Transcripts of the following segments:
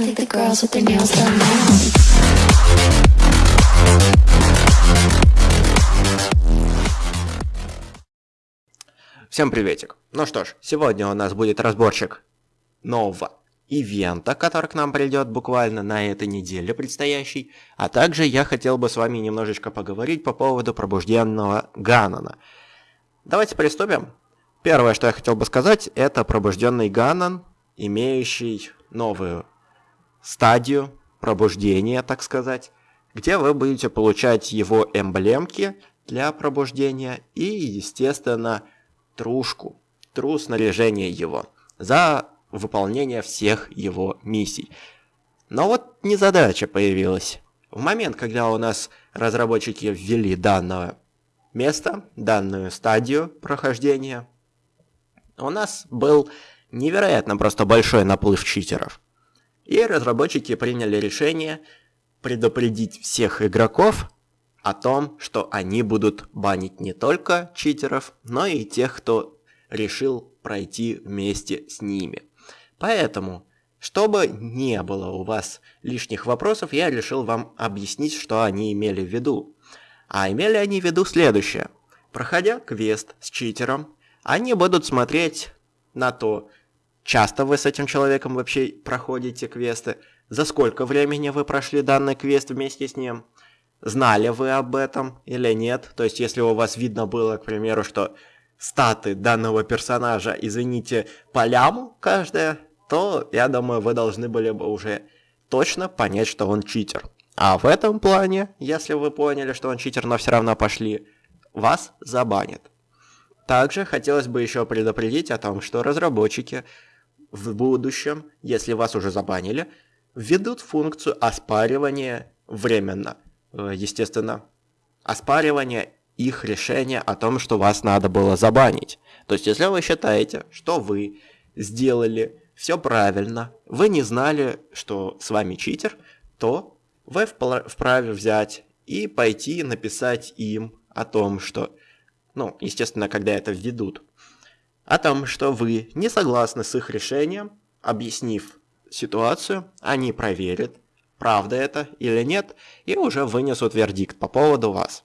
I think the girls with their nails done now. Всем приветик. Ну что ж, сегодня у нас будет разборчик нового ивента, который к нам придет буквально на этой неделе предстоящий. А также я хотел бы с вами немножечко поговорить по поводу пробужденного Ганана. Давайте приступим. Первое, что я хотел бы сказать, это пробужденный Ганан, имеющий новую стадию пробуждения, так сказать, где вы будете получать его эмблемки для пробуждения и, естественно, трушку, тру снаряжение его за выполнение всех его миссий. Но вот незадача появилась. В момент, когда у нас разработчики ввели данное место, данную стадию прохождения, у нас был невероятно просто большой наплыв читеров. И разработчики приняли решение предупредить всех игроков о том, что они будут банить не только читеров, но и тех, кто решил пройти вместе с ними. Поэтому, чтобы не было у вас лишних вопросов, я решил вам объяснить, что они имели в виду. А имели они в виду следующее. Проходя квест с читером, они будут смотреть на то, часто вы с этим человеком вообще проходите квесты, за сколько времени вы прошли данный квест вместе с ним, знали вы об этом или нет. То есть, если у вас видно было, к примеру, что статы данного персонажа, извините, по ляму каждая, то, я думаю, вы должны были бы уже точно понять, что он читер. А в этом плане, если вы поняли, что он читер, но все равно пошли, вас забанят. Также хотелось бы еще предупредить о том, что разработчики в будущем, если вас уже забанили, введут функцию оспаривания временно. Э, Естественно, оспаривание их решения о том, что вас надо было забанить. То есть, если вы считаете, что вы сделали все правильно, вы не знали, что с вами читер, то вы вправе взять и пойти написать им о том, что, ну, естественно, когда это введут, о том, что вы не согласны с их решением, объяснив ситуацию, они проверят, правда это или нет, и уже вынесут вердикт по поводу вас.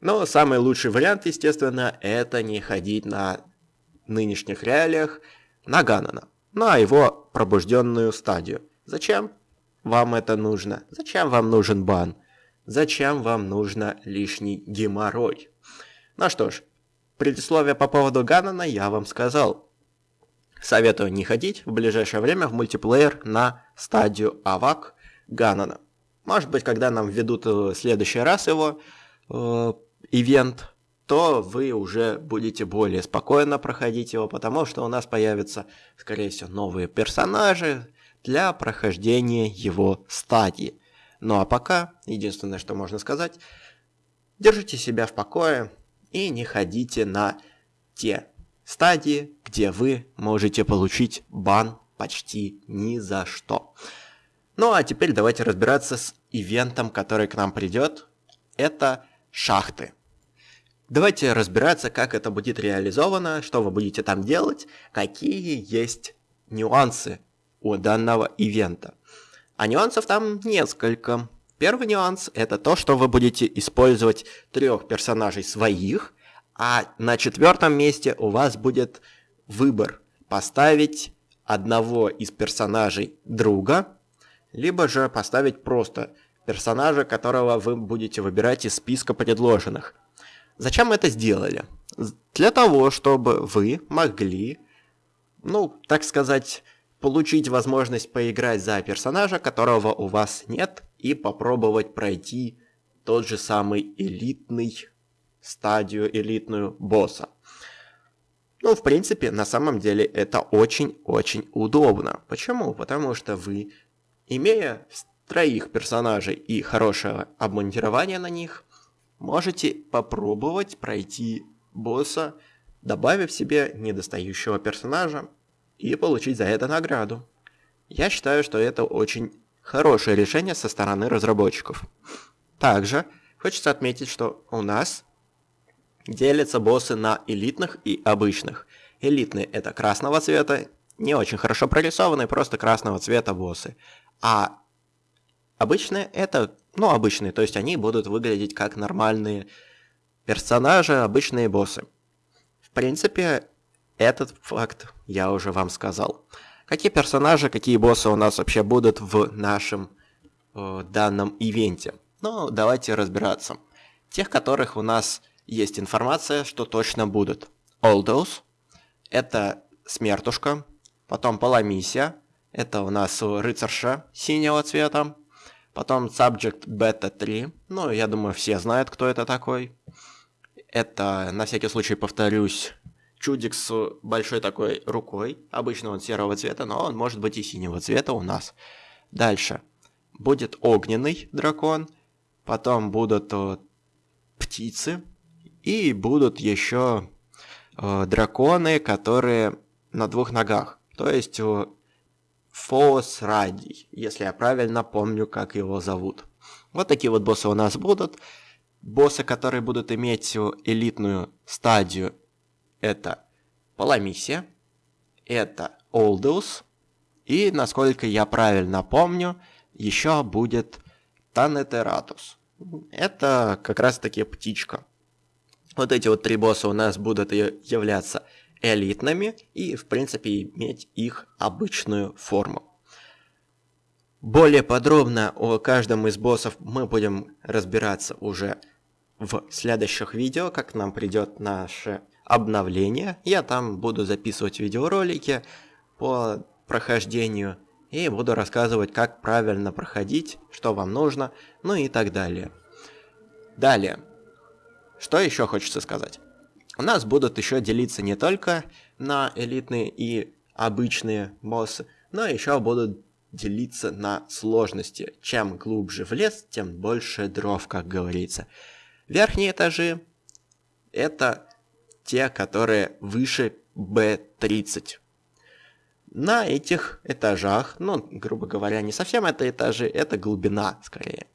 Но самый лучший вариант, естественно, это не ходить на нынешних реалиях на Ганана, на его пробужденную стадию. Зачем вам это нужно? Зачем вам нужен бан? Зачем вам нужно лишний геморрой? Ну что ж, предисловие по поводу Ганана я вам сказал. Советую не ходить в ближайшее время в мультиплеер на стадию Авак Ганана. Может быть, когда нам введут в следующий раз его э, ивент, то вы уже будете более спокойно проходить его, потому что у нас появятся, скорее всего, новые персонажи для прохождения его стадии. Ну а пока, единственное, что можно сказать, держите себя в покое и не ходите на те стадии, где вы можете получить бан почти ни за что. Ну а теперь давайте разбираться с ивентом, который к нам придет. Это шахты. Давайте разбираться, как это будет реализовано, что вы будете там делать, какие есть нюансы у данного ивента. А нюансов там несколько. Первый нюанс это то, что вы будете использовать трех персонажей своих, а на четвертом месте у вас будет выбор поставить одного из персонажей друга, либо же поставить просто персонажа, которого вы будете выбирать из списка предложенных. Зачем это сделали? Для того, чтобы вы могли, ну, так сказать, получить возможность поиграть за персонажа, которого у вас нет, и попробовать пройти тот же самый элитный стадию, элитную босса. Ну, в принципе, на самом деле это очень-очень удобно. Почему? Потому что вы, имея троих персонажей и хорошее обмундирование на них, можете попробовать пройти босса, добавив себе недостающего персонажа и получить за это награду. Я считаю, что это очень хорошее решение со стороны разработчиков. Также хочется отметить, что у нас делятся боссы на элитных и обычных. Элитные это красного цвета, не очень хорошо прорисованные, просто красного цвета боссы. А обычные это, ну, обычные, то есть они будут выглядеть как нормальные персонажи, обычные боссы. В принципе, этот факт я уже вам сказал. Какие персонажи, какие боссы у нас вообще будут в нашем э, данном ивенте? Ну, давайте разбираться. Тех, которых у нас есть информация, что точно будут. Олдоус, это Смертушка, потом Паламисия, это у нас рыцарша синего цвета, потом Subject Beta 3, ну, я думаю, все знают, кто это такой. Это, на всякий случай повторюсь, чудик с большой такой рукой, обычно он серого цвета, но он может быть и синего цвета у нас. Дальше. Будет огненный дракон, потом будут э, птицы, и будут еще э, драконы, которые на двух ногах. То есть э, Радий, если я правильно помню, как его зовут. Вот такие вот боссы у нас будут. Боссы, которые будут иметь элитную стадию, это Паламисия, это Олдеус, и, насколько я правильно помню, еще будет Танетератус. Это как раз таки птичка. Вот эти вот три босса у нас будут являться элитными и, в принципе, иметь их обычную форму. Более подробно о каждом из боссов мы будем разбираться уже в следующих видео, как нам придет наше обновление. Я там буду записывать видеоролики по прохождению и буду рассказывать, как правильно проходить, что вам нужно, ну и так далее. Далее. Что еще хочется сказать? У нас будут еще делиться не только на элитные и обычные боссы, но еще будут делиться на сложности. Чем глубже в лес, тем больше дров, как говорится. Верхние этажи это те, которые выше B30. На этих этажах, ну, грубо говоря, не совсем это этажи, это глубина скорее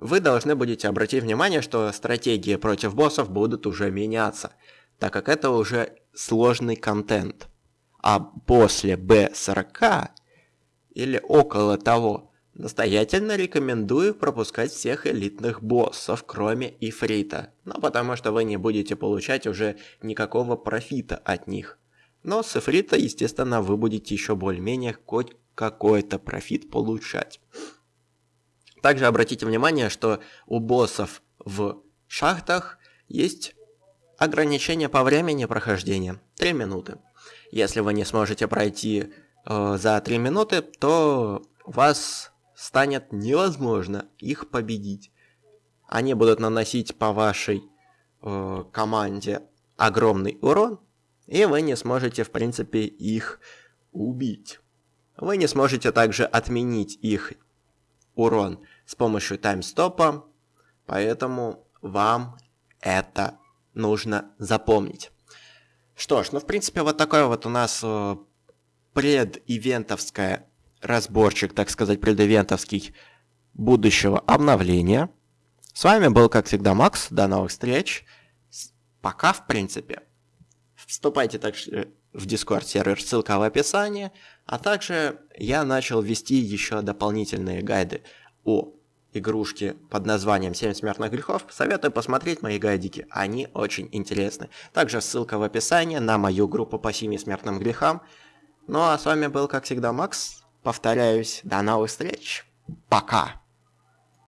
вы должны будете обратить внимание, что стратегии против боссов будут уже меняться, так как это уже сложный контент. А после B40 или около того, настоятельно рекомендую пропускать всех элитных боссов, кроме Ифрита, ну потому что вы не будете получать уже никакого профита от них. Но с Ифрита, естественно, вы будете еще более-менее хоть какой-то профит получать. Также обратите внимание, что у боссов в шахтах есть ограничение по времени прохождения 3 минуты. Если вы не сможете пройти э, за 3 минуты, то вас станет невозможно их победить. Они будут наносить по вашей э, команде огромный урон, и вы не сможете, в принципе, их убить. Вы не сможете также отменить их урон с помощью таймстопа, поэтому вам это нужно запомнить. Что ж, ну в принципе вот такой вот у нас э, предивентовская разборчик, так сказать, предивентовский будущего обновления. С вами был, как всегда, Макс. До новых встреч. Пока, в принципе. Вступайте также в Discord сервер, ссылка в описании. А также я начал вести еще дополнительные гайды о игрушки под названием «7 смертных грехов», советую посмотреть мои гайдики, они очень интересны. Также ссылка в описании на мою группу по 7 смертным грехам. Ну а с вами был, как всегда, Макс. Повторяюсь, до новых встреч. Пока.